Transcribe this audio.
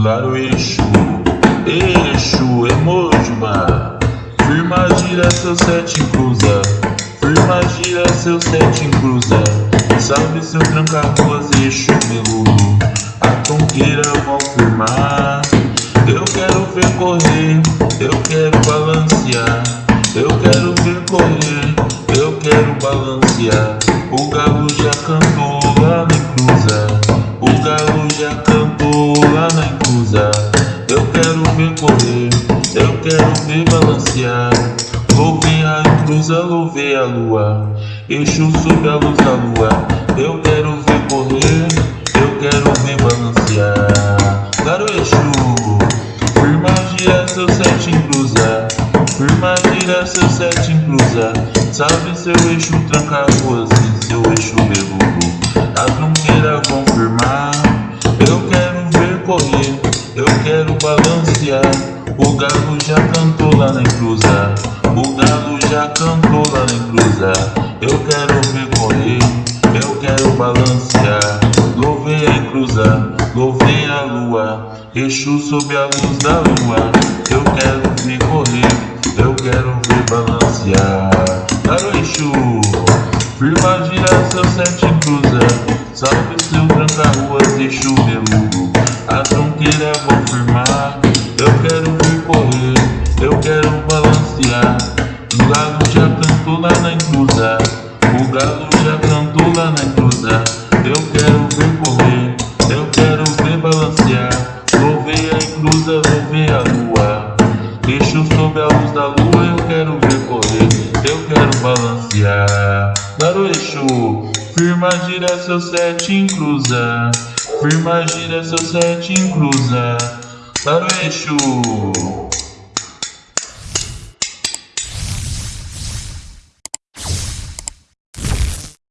Claro Exu, Exu, Emojuba Firma gira seu sete cruza. Firma gira seu sete cruza. Salve seu tranca-ruas, Exu Meludo A tonqueira vão firmar. Eu quero ver correr, eu quero balancear. Eu quero ver correr, eu quero balancear. O galo já cantou ver correr, eu quero ver balancear. Louvei a cruza, louvei a lua. Exu sob a luz da lua. Eu quero ver correr, eu quero ver balancear. Claro Exu, firma gira seu sete cruza Firma gira seu sete em cruza Salve seu Exu tranca ruas e seu Exu beludo A balancear O galo já cantou lá na cruza O galo já cantou lá na cruza Eu quero ver correr, eu quero balancear Louvei a cruza, louvei a lua. Exu sob a luz da lua. Eu quero ver correr, eu quero ver balancear Claro Exu, firma gira seu sete cruza. Salve seu tranca-ruas, Exu beludo A tronqueira vou firmar O galo já cantou lá na cruza O galo já cantou lá na cruza Eu quero ver correr, eu quero ver balancear Louvei a cruza, louvei a lua Exu sob a luz da lua, eu quero ver correr, eu quero balancear. Claro Exu, firma gira seu sete em cruza, firma gira seu sete em cruza. Claro Exu.